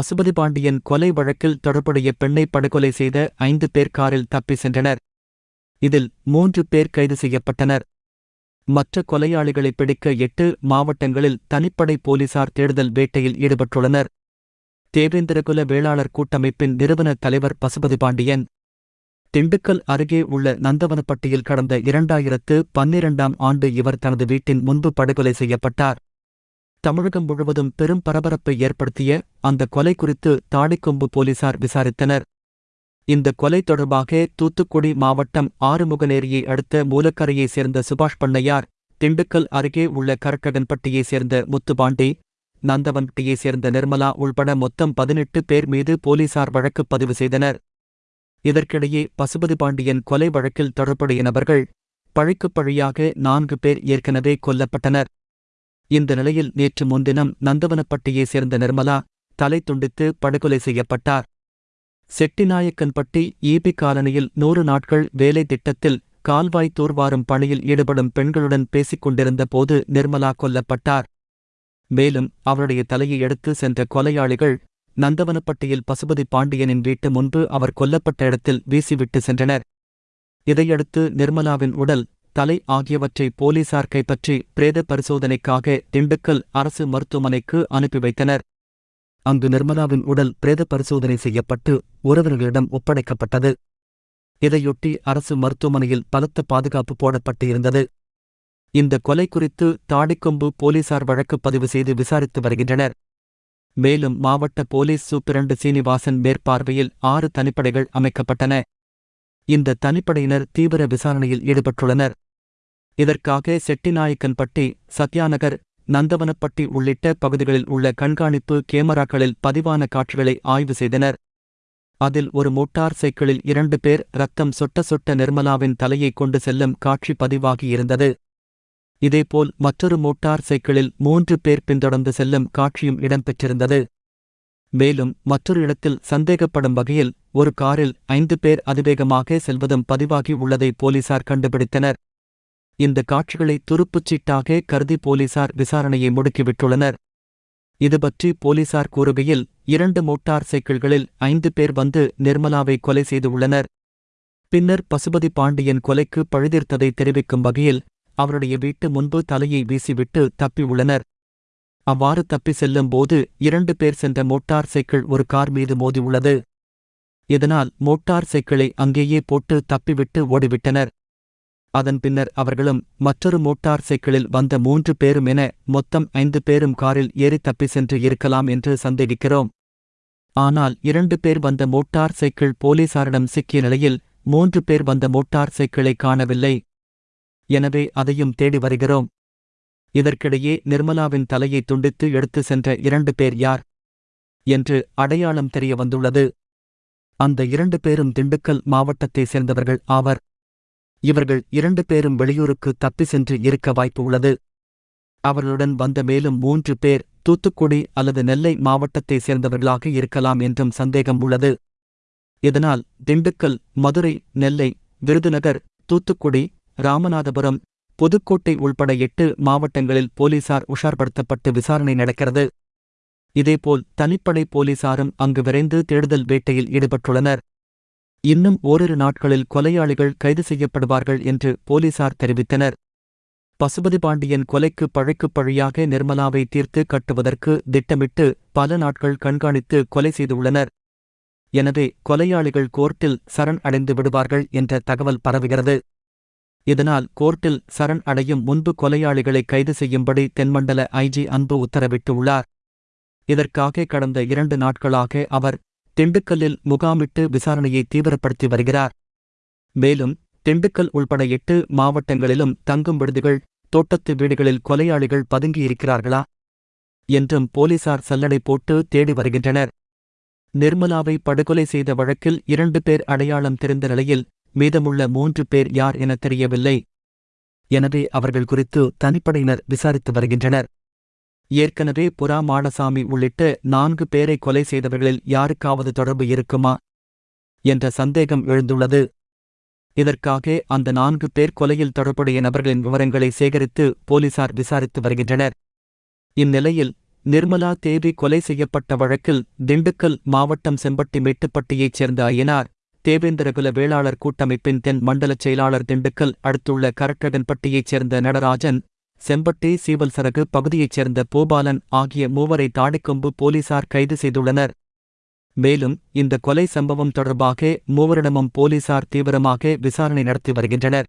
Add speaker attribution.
Speaker 1: பசுபதி பாண்டியன் கொலை வழக்கில் தொடர்புடைய பெண்ணை படுகொலை செய்த ஐந்து பேர் காரில் தப்பி சென்றனர். இதில் மூன்று பேர் கைது செய்யப்பட்டனர். மற்ற கொலையாளிகளை பிடிக்க எட்டு மாவட்டங்களில் தனிப்படை போலீசார் தேடுதல் வேட்டையில் ஈடுபட்டுள்ளனர். தேவேந்திரகுல வேளாளர் கூட்டமைப்பின் நிறுவன தலைவர் பசுபதி பாண்டியன் திண்டுக்கல் அருகே உள்ள நந்தவனப்பட்டியில் கடந்த இரண்டாயிரத்து பன்னிரண்டாம் ஆண்டு இவர் தனது வீட்டின் முன்பு படுகொலை செய்யப்பட்டார். தமிழகம் முழுவதும் பெரும் பரபரப்பை ஏற்படுத்திய அந்த கொலை குறித்து தாடிக்கொம்பு போலீசார் விசாரித்தனர். இந்த கொலை தொடர்பாக தூத்துக்குடி மாவட்டம் ஆறுமுகநேரியை அடுத்த மூலக்கரையைச் சேர்ந்த சுபாஷ் பண்ணையார் திண்டுக்கல் அருகே உள்ள கரக்ககன்பட்டியைச் சேர்ந்த முத்துபாண்டி நந்தவன்பட்டியைச் சேர்ந்த நிர்மலா உள்பட மொத்தம் பதினெட்டு பேர் மீது போலீசார் வழக்கு பதிவு செய்தனர். இதற்கிடையே பசுபதி பாண்டியன் கொலை வழக்கில் தொடர்புடைய நபர்கள் பழிக்குப் பழியாக நான்கு பேர் ஏற்கனவே கொல்லப்பட்டனர். இந்த நிலையில் நேற்று முன்தினம் நந்தவனப்பட்டியைச் சேர்ந்த நிர்மலா தலை துண்டித்து படுகொலை செய்யப்பட்டார். செட்டிநாயக்கன்பட்டி ஈபி காலனியில் நூறு நாட்கள் வேலை திட்டத்தில் கால்வாய் தூர்வாரும் பணியில் ஈடுபடும் பெண்களுடன் பேசிக் கொண்டிருந்த போது நிர்மலா கொல்லப்பட்டார். மேலும் அவருடைய தலையை எடுத்து சென்ற கொலையாளிகள் நந்தவனப்பட்டியில் பசுபதி பாண்டியனின் வீட்டு முன்பு அவர் கொல்லப்பட்ட இடத்தில் வீசிவிட்டு சென்றனர். இதையடுத்து நிர்மலாவின் உடல் தலை ஆகியவற்றை போலீசார் கைப்பற்றி பிரேத பரிசோதனைக்காக திண்டுக்கல் அரசு மருத்துவமனைக்கு அனுப்பி வைத்தனர். அங்கு நிர்மலாவின் உடல் பிரேத பரிசோதனை செய்யப்பட்டு உறவினர்களிடம் ஒப்படைக்கப்பட்டது. இதையொட்டி அரசு மருத்துவமனையில் பலத்த பாதுகாப்பு போடப்பட்டு இருந்தது இந்த கொலை குறித்து தாடிக்கொம்பு போலீசார் வழக்கு பதிவு செய்து விசாரித்து வருகின்றனர். மேலும் மாவட்ட போலீஸ் சூப்பிரண்டு சீனிவாசன் மேற்பார்வையில் ஆறு தனிப்படைகள் அமைக்கப்பட்டன. இந்த தனிப்படையினர் தீவிர விசாரணையில் ஈடுபட்டுள்ளனர். இதற்காக செட்டிநாயக்கன்பட்டி சத்யாநகர் நந்தவனப்பட்டி உள்ளிட்ட பகுதிகளில் உள்ள கண்காணிப்பு கேமராக்களில் பதிவான காட்சிகளை ஆய்வு செய்தனர். அதில் ஒரு மோட்டார் சைக்கிளில் இரண்டு பேர் ரத்தம் சொட்ட சொட்ட நிர்மலாவின் தலையை கொண்டு செல்லும் காட்சி பதிவாகியிருந்தது இதேபோல் மற்றொரு மோட்டார் சைக்கிளில் மூன்று பேர் பின்தொடர்ந்து செல்லும் காட்சியும் இடம்பெற்றிருந்தது. மேலும் மற்றொரு இடத்தில் சந்தேகப்படும் வகையில் ஒரு காரில் ஐந்து பேர் அதிவேகமாக செல்வதும் பதிவாகி உள்ளதை போலீசார் கண்டுபிடித்தனர். இந்த காட்சிகளை துருப்புச்சீட்டாக கருதி போலீசார் விசாரணையை முடுக்கிவிட்டுள்ளனர். இதுபற்றி போலீசார் கூறுகையில் இரண்டு மோட்டார் சைக்கிள்களில் ஐந்து பேர் வந்து நிர்மலாவை கொலை செய்துள்ளனர். பின்னர் பசுபதி பாண்டியன் கொலைக்கு பழுதீர்த்ததை தெரிவிக்கும் வகையில் அவருடைய வீட்டு முன்பு தலையை வீசிவிட்டு தப்பியுள்ளனர். அவ்வாறு தப்பி செல்லும் போது இரண்டு பேர் சென்ற மோட்டார் சைக்கிள் ஒரு கார் மீது மோதியுள்ளது. இதனால் மோட்டார் சைக்கிளை அங்கேயே போட்டு தப்பிவிட்டு ஓடிவிட்டனர். அதன் பின்னர் அவர்களும் மற்றொரு மோட்டார் சைக்கிளில் வந்த மூன்று பேரும் என மொத்தம் ஐந்து பேரும் காரில் ஏறி தப்பி சென்று இருக்கலாம் என்று சந்தேகிக்கிறோம். ஆனால் இரண்டு பேர் வந்த மோட்டார் சைக்கிள் போலீசாரிடம் சிக்கிய நிலையில் மூன்று பேர் வந்த மோட்டார் சைக்கிளை காணவில்லை. எனவே அதையும் தேடி வருகிறோம். இதற்கிடையே நிர்மலாவின் தலையை துண்டித்து எடுத்து சென்ற இரண்டு பேர் யார்? என்று அடையாளம் தெரிய வந்துள்ளது. அந்த இரண்டு பேரும் திண்டுக்கல் மாவட்டத்தைச் சேர்ந்தவர்கள் ஆவர். இவர்கள் இரண்டு பேரும் வெளியூருக்கு தப்பி சென்று இருக்க வாய்ப்பு உள்ளது. அவர்களுடன் வந்த மேலும் மூன்று பேர் தூத்துக்குடி அல்லது நெல்லை மாவட்டத்தைச் சேர்ந்தவர்களாக இருக்கலாம் என்றும் சந்தேகம் உள்ளது. இதனால் திண்டுக்கல் மதுரை நெல்லை விருதுநகர் தூத்துக்குடி ராமநாதபுரம் புதுக்கோட்டை உள்பட எட்டு மாவட்டங்களில் போலீசார் உஷார்படுத்தப்பட்டு விசாரணை நடக்கிறது. இதேபோல் தனிப்படை போலீசாரும் அங்கு விரைந்து தேடுதல் வேட்டையில் ஈடுபட்டுள்ளனர். இன்னும் ஓரிரு நாட்களில் கொலையாளிகள் கைது செய்யப்படுவார்கள் என்று போலீசார் தெரிவித்தனர். பசுபதி பாண்டியன் கொலைக்கு பழைக்குப் பழியாக நிர்மலாவை தீர்த்து கட்டுவதற்கு திட்டமிட்டு பல நாட்கள் கண்காணித்து கொலை செய்துள்ளனர். எனவே கொலையாளிகள் கோர்ட்டில் சரண் அடைந்து விடுவார்கள் என்ற தகவல் பரவுகிறது. இதனால் கோர்ட்டில் சரண் அடையும் முன்பு கொலையாளிகளை கைது செய்யும்படி தென்மண்டல ஐஜி அன்பு உத்தரவிட்டுள்ளார். இதற்காக கடந்த இரண்டு நாட்களாக அவர் திண்டுக்கல்லில் முகாமிட்டு விசாரணையை தீவிரப்படுத்தி வருகிறார். மேலும் திண்டுக்கல் உள்பட எட்டு மாவட்டங்களிலும் தங்கும் விடுதிகள் தோட்டத்து வீடுகளில் கொலையாளிகள் பதுங்கியிருக்கிறார்களா? என்றும் போலீசார் சல்லடை போட்டு தேடி வருகின்றனர். நிர்மலாவை படுகொலை செய்த வழக்கில் இரண்டு பேர் அடையாளம் தெரிந்த நிலையில் மீதமுள்ள மூன்று பேர் யார் என தெரியவில்லை. எனவே அவர்கள் குறித்து தனிப்படையினர் விசாரித்து வருகின்றனர். ஏற்கனவே புறா மாடசாமி உள்ளிட்ட நான்கு பேரை கொலை செய்தவர்களில் யாருக்காவது தொடர்பு இருக்குமா? என்ற சந்தேகம் எழுந்துள்ளது. இதற்காக அந்த நான்கு பேர் கொலையில் தொடர்புடைய நபர்களின் விவரங்களை சேகரித்து போலீசார் விசாரித்து வருகின்றனர். இந்நிலையில் நிர்மலா தேவி கொலை செய்யப்பட்ட வழக்கில் திண்டுக்கல் மாவட்டம் செம்பட்டி மேட்டுப்பட்டியைச் சேர்ந்த ஐயனார் தேவேந்திரகுல வேளாளர் கூட்டமைப்பின் தென் மண்டலச் செயலாளர் திண்டுக்கல் அடுத்துள்ள கரட்டகன்பட்டியைச் சேர்ந்த நடராஜன் செம்பட்டி சீவல்சரகு பகுதியைச் சேர்ந்த பூபாலன் ஆகிய மூவரை தாடிக்கொம்பு போலீசார் கைது செய்துள்ளனர். மேலும் இந்த கொலை சம்பவம் தொடர்பாக மூவரிடமும் போலீசார் தீவிரமாக விசாரணை நடத்தி வருகின்றனர்.